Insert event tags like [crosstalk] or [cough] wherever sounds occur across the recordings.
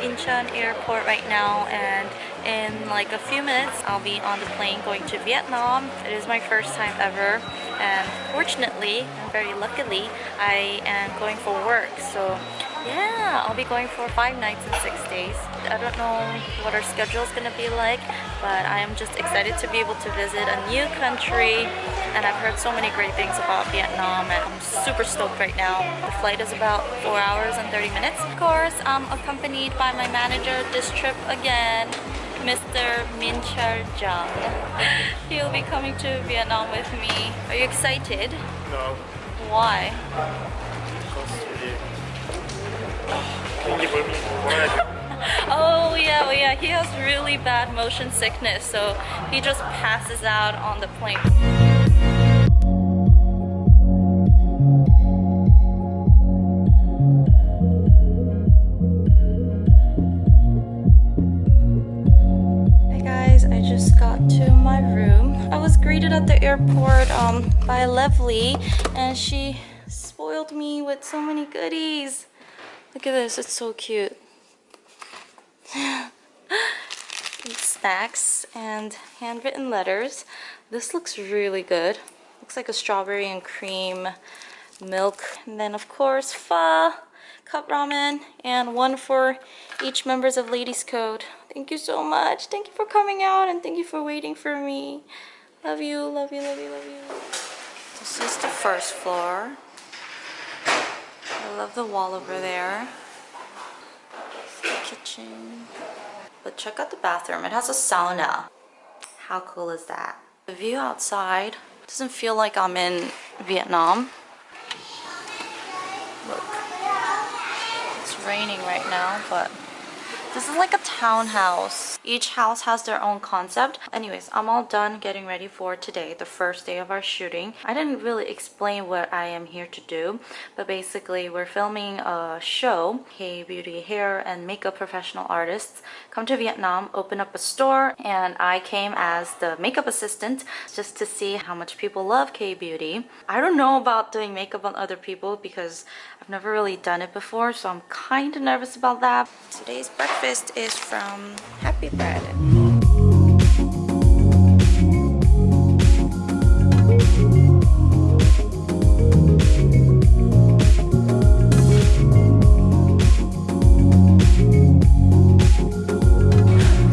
Incheon airport right now and in like a few minutes I'll be on the plane going to Vietnam. It is my first time ever and fortunately and very luckily I am going for work so yeah, I'll be going for five nights and six days. I don't know what our schedule is gonna be like, but I am just excited to be able to visit a new country. And I've heard so many great things about Vietnam and I'm super stoked right now. The flight is about four hours and 30 minutes. Of course, I'm accompanied by my manager this trip again. Mr. Min Chul Jung. [laughs] He'll be coming to Vietnam with me. Are you excited? No. Why? [laughs] oh yeah, oh yeah, he has really bad motion sickness, so he just passes out on the plane. Hey guys, I just got to my room. I was greeted at the airport um, by Lovely and she spoiled me with so many goodies. Look at this, it's so cute. Snacks and handwritten letters. This looks really good. Looks like a strawberry and cream milk. And then of course, pho, cup ramen, and one for each members of Ladies Code. Thank you so much. Thank you for coming out and thank you for waiting for me. Love you, love you, love you, love you. This is the first floor. I love the wall over there. But check out the bathroom. It has a sauna. How cool is that? The view outside doesn't feel like I'm in Vietnam. Look. It's raining right now, but this is like a townhouse. Each house has their own concept. Anyways, I'm all done getting ready for today, the first day of our shooting. I didn't really explain what I am here to do, but basically we're filming a show. K-beauty hair and makeup professional artists come to Vietnam, open up a store, and I came as the makeup assistant just to see how much people love K-beauty. I don't know about doing makeup on other people because I've never really done it before, so I'm kind of nervous about that. Today's breakfast breakfast is from Happy Bread.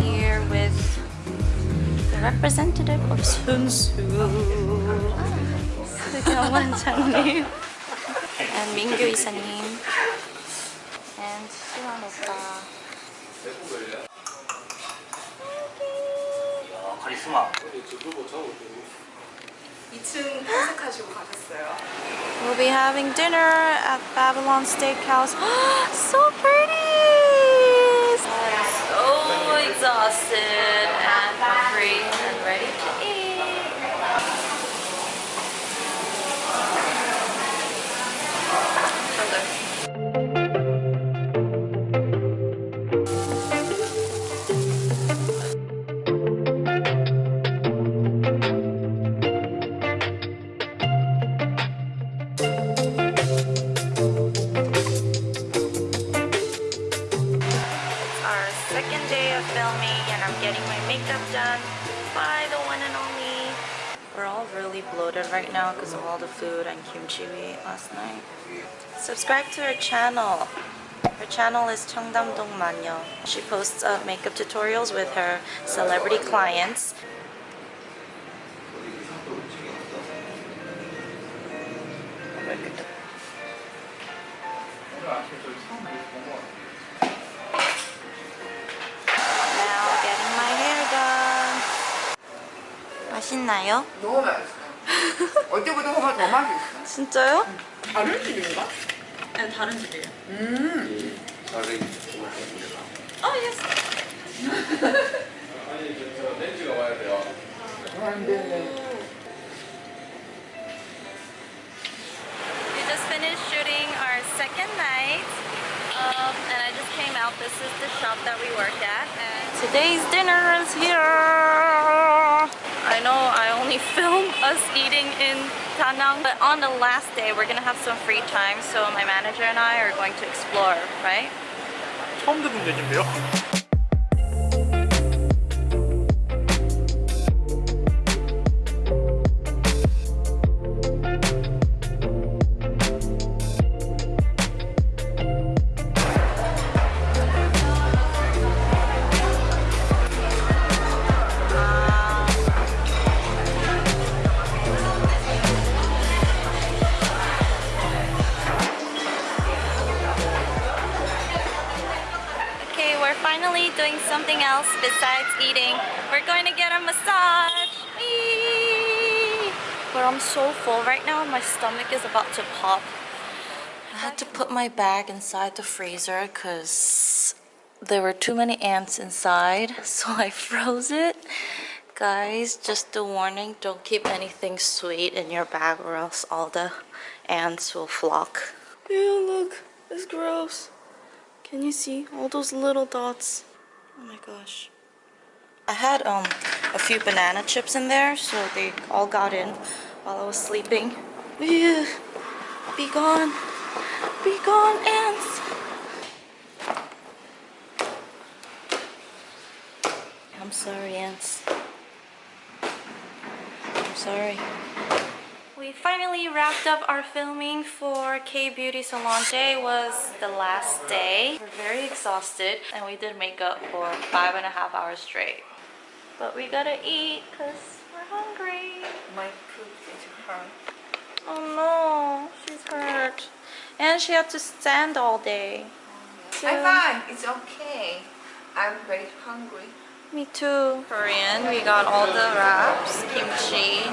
Here with the representative of Sunsu. Kawan's [laughs] her. And Mingyu is a name. And Siwan 오빠. 카리스마. 2층 탐색하시고 가셨어요. We'll be having dinner at Babylon Steakhouse. [gasps] so pretty! I'm so exhausted and kimchi we ate last night. Subscribe to her channel. Her channel is Cheongdam-dong Manyo. She posts uh, makeup tutorials with her celebrity clients. Now getting my hair done. 맛있나요? 너무 맛있어. 어제보다 호가 더 맛있어. 진짜요? 다른 집인가? 네, 다른 집이에요. 음. 어, 예스. 안 되네. We just finished shooting our second night. Um, and I just came out. This is the shop that we work at. And today's dinner is here. I know I only [laughs] film us eating in Da Nang. But on the last day, we're gonna have some free time, so my manager and I are going to explore, right? 처음 듣는 얘긴데요? So full right now, my stomach is about to pop. I had to put my bag inside the freezer because there were too many ants inside, [laughs] so I froze it. Guys, just a warning, don't keep anything sweet in your bag or else all the ants will flock. Ew, look, it's gross. Can you see all those little dots? Oh my gosh. I had um a few banana chips in there, so they all got in while I was sleeping. Be gone. Be gone, ants. I'm sorry, ants. I'm sorry. We finally wrapped up our filming for K Beauty Salon. Today was the last day. We're very exhausted and we did makeup for five and a half hours straight. But we gotta eat because we're hungry. My food is hurt. Oh no, she's hurt. And she had to stand all day. I'm fine. It's okay. I'm very hungry. Me too. Korean, we got all the wraps, kimchi.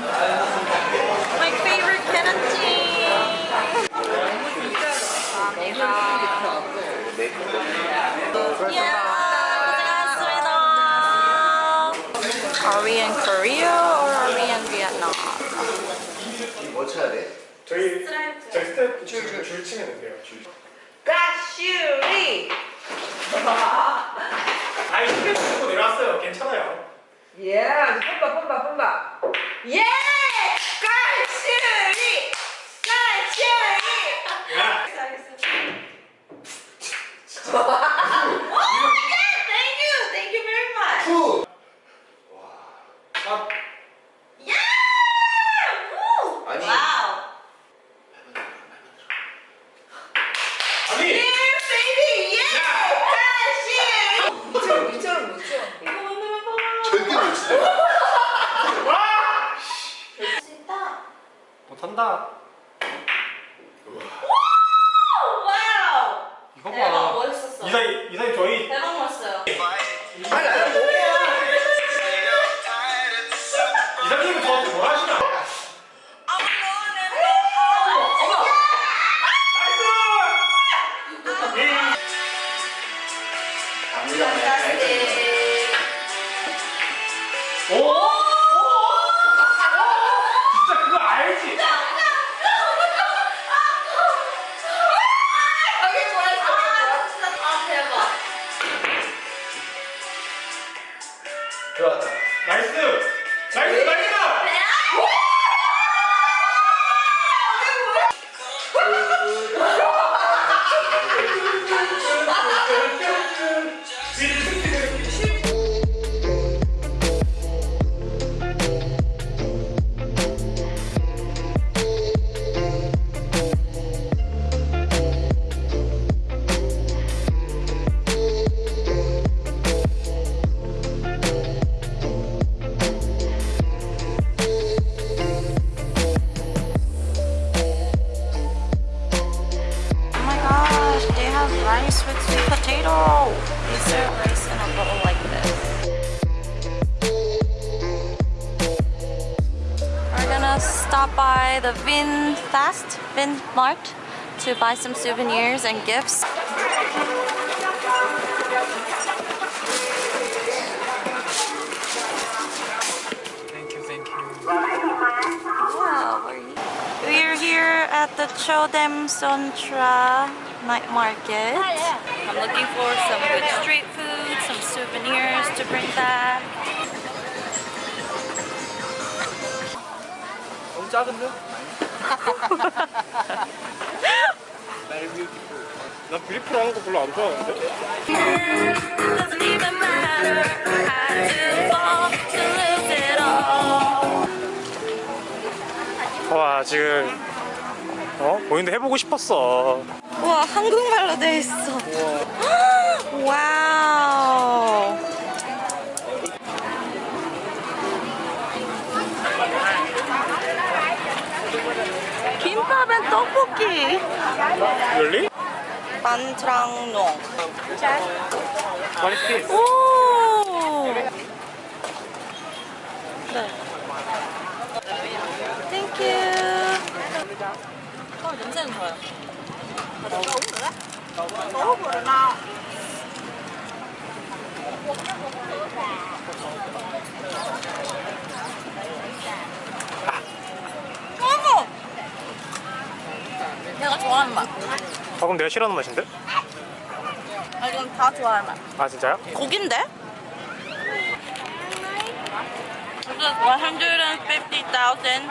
My favorite kimchi. 고생하셨습니다. Are we in Korea or are we in Vietnam? 뭐 쳐야 돼? 저희 저희 스텝 줄, 줄 치면 돼요 줄. 가슈리! 아이 스텝 치고 내려왔어요 괜찮아요 예, 뿜바 뿜바 뿜바. 예! 가슈리! 가슈리! 야 [laughs] Thank you, thank you very much. 푸! 아, We're gonna stop by the Vin Fast, Vin Mart, to buy some souvenirs and gifts. Thank you, thank you. Wow, we're here. We're here at the Chodem Sontra night market. I'm looking for some good street food, some souvenirs to bring back. 작은데? 난 브리프를 하는 거 별로 안 좋아하는데. 와 지금 어 보이는데 해보고 싶었어. 우와 한국말로 돼 있어. 와 Turkey. Really? Pantrang-nong. What is this? Oh! Thank you. 어, 냄새는 좋아요. 너무 그래? 너무 그래, 나. 내가 좋아하는 맛. 아 그럼 내가 싫어하는 맛인데? 아, 이건 다 좋아하는 맛. 아 진짜요? 고긴데? This is 150,000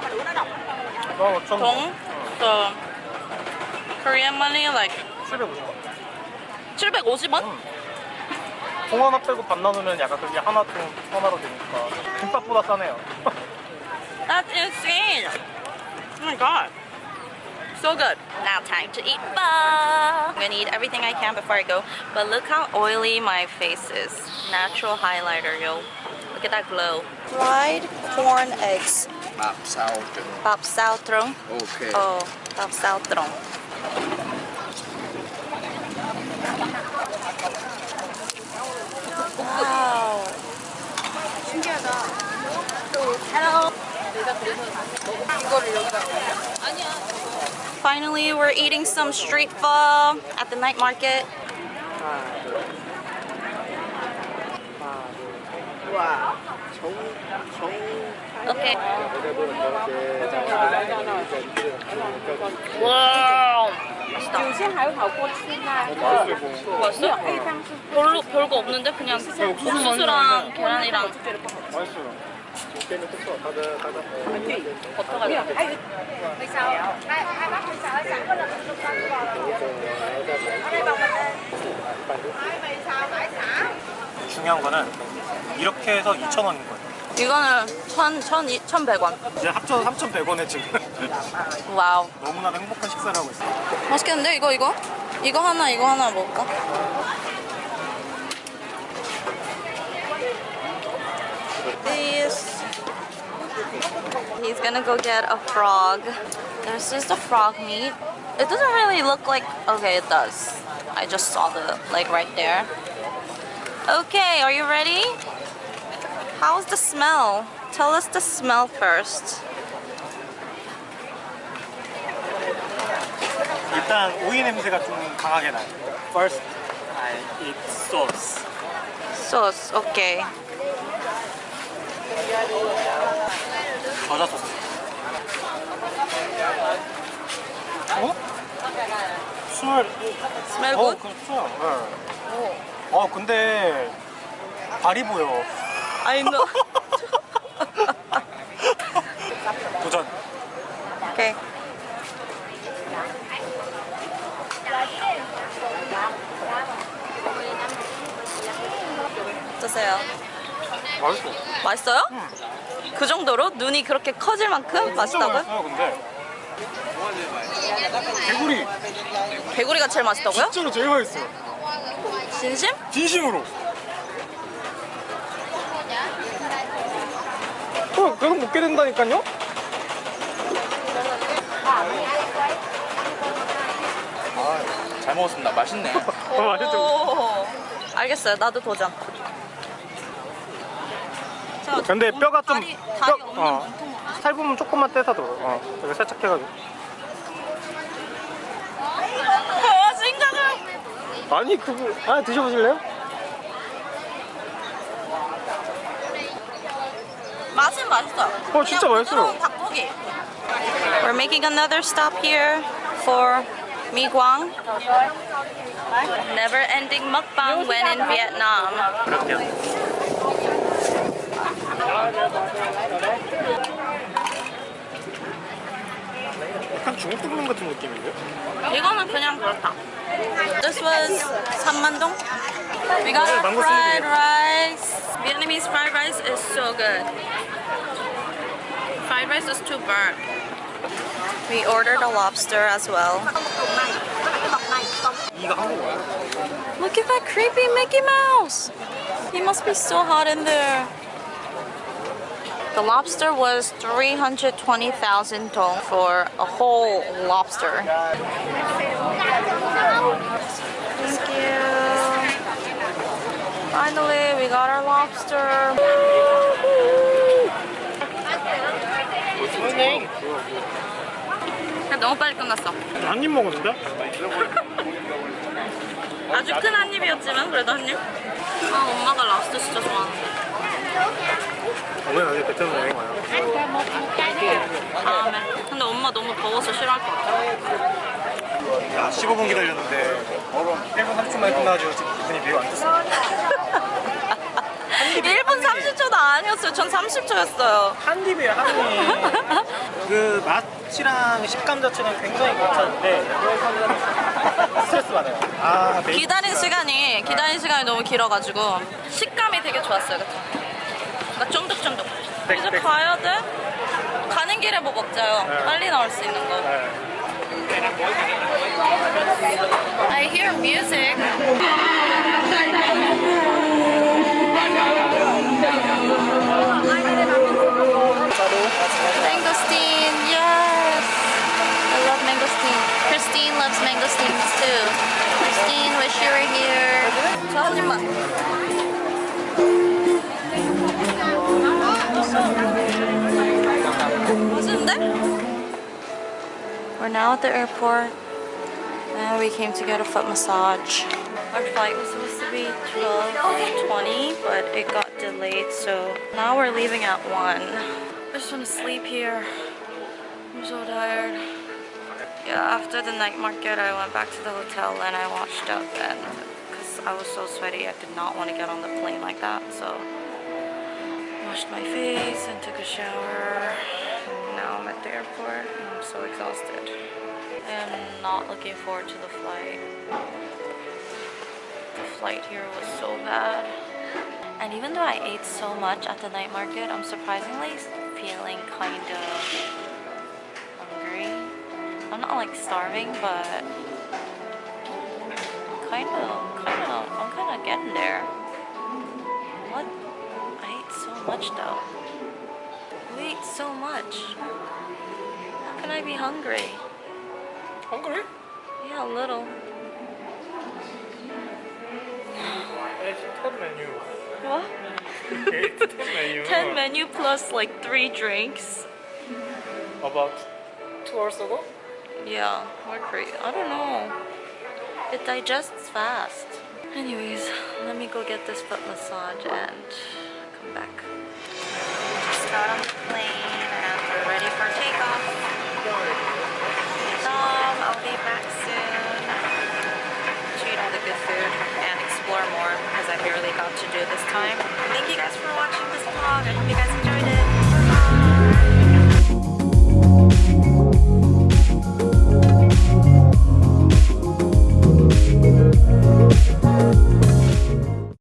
어, 좀 dong. So Korean money like 750원. 750원? 통 하나 빼고 반 나누면 약간 그게 하나 통 하나로 되니까 김밥보다 싸네요. [laughs] That's insane. Oh my god. So good. Now time to eat pho. I'm gonna eat everything I can before I go. But look how oily my face is. Natural highlighter, yo. Look at that glow. Fried corn eggs. Bap sao trong. Bap sao trong. Okay. Oh, bap sao trong. Finally, we're eating some street pho at the night market. Okay. 와우. 맛있다. 맛있어? 별로 별거 없는데 그냥 옥수수랑 계란이랑 맛있어요. 버터가. 중요한 거는 이렇게 해서 2,000원인 거예요. 이거는 천, 천, 이- 천백 원. 이제 합쳐서 3,100원에 지금 와우. 너무나 행복한 식사를 하고 있어요. 맛있겠는데 이거 이거? 이거 하나 이거 하나 먹을까? This. He's gonna go get a frog. There's just a frog meat. It doesn't really look like. Okay, it does. I just saw the leg right there. Okay, are you ready? How's the smell? Tell us the smell first. 일단 오이 냄새가 좀 강하게 나요. First, I eat sauce. Sauce, okay. 겨자 소스. 어? 스멜. Smell 어, good? 그렇죠. 네. 어, 근데 발이 보여. I know. [laughs] 도전. okay. 어떠세요? 맛있어. 맛있어요? 그 정도로 눈이 그렇게 커질 만큼 맛있다고요? 맛있어요, 근데. 개구리. 개구리가 제일 맛있다고요? 진짜로 제일 맛있어요. 진심? 진심으로. 어, 계속 먹게 된다니까요? 잘 먹었습니다. 맛있네. [laughs] 어, 맛있죠? 오. 알겠어요. 나도 도전. 자, 근데 문- 뼈가 좀 다리, 다리 뼈- 없는 어. 살 부분 조금만 떼서 들어. 어, 이렇게 살짝 해가지고. 아, 생각을. 아니 그거 아 드셔보실래요? 맛있어. 어 진짜 맛있어. 닭고기. We're making another stop here for mi Quang. Never ending mukbang when in Vietnam. 약간 중국 두부면 같은 느낌인데? 이거는 그냥 그렇다. This was Sammandeong. We got our fried rice. Vietnamese fried rice is so good fried rice is too burnt. We ordered a lobster as well. Look at that creepy Mickey Mouse! He must be so hot in there. The lobster was 320,000 dong for a whole lobster. Thank you. Finally, we got our lobster. 좋네. 너무 빨리 끝났어. 한 입 먹었는데? [laughs] 아주 큰 한 입이었지만 그래도 한 입. 아 엄마가 랍스터 진짜 좋아하는데. 어머니 어제 베트남 여행 와요. 다음에. 근데 엄마 너무 더워서 싫어할 것 같아. 야 15분 기다렸는데 1분 30초 만에 끝나가지고 지금 기분이 매우 안 좋습니다. 1분 30초도 아니었어요. 전 30초였어요. 한 입이에요 한 입. [laughs] 그 맛이랑 식감 자체는 굉장히 괜찮은데 스트레스 받아요. 아 매일 기다린 시간이 기다린 시간이 너무 길어가지고 식감이 되게 좋았어요. 그러니까 쫀득쫀득. 백, 이제 백. 가야 돼? 가는 길에 뭐 먹자요. 네. 빨리 나올 수 있는 거. 네. I hear music. Mangosteen, yes! I love mangosteen. Christine loves mangosteens too. Christine, wish you were here. We're now at the airport and we came to get a foot massage. Our flight was supposed to be 12.20 but it got delayed so now we're leaving at 1. I just want to sleep here. I'm so tired. Yeah, after the night market I went back to the hotel and I washed up and because I was so sweaty I did not want to get on the plane like that so washed my face and took a shower. And now I'm at the airport I'm so exhausted. I am not looking forward to the flight. The flight here was so bad. And even though I ate so much at the night market, I'm surprisingly feeling kind of hungry. I'm not like starving, but kind of, kind of, I'm kind of getting there. What? I ate so much though. We ate so much. How can I be hungry? Hungry? Yeah, a little. What? 10 menu. 10 menu plus like 3 drinks. About 2 hours ago? Yeah, we're crazy. I don't know. It digests fast. Anyways, let me go get this foot massage and come back. Just got on the plane. Time. Thank you guys for watching this vlog. I hope you guys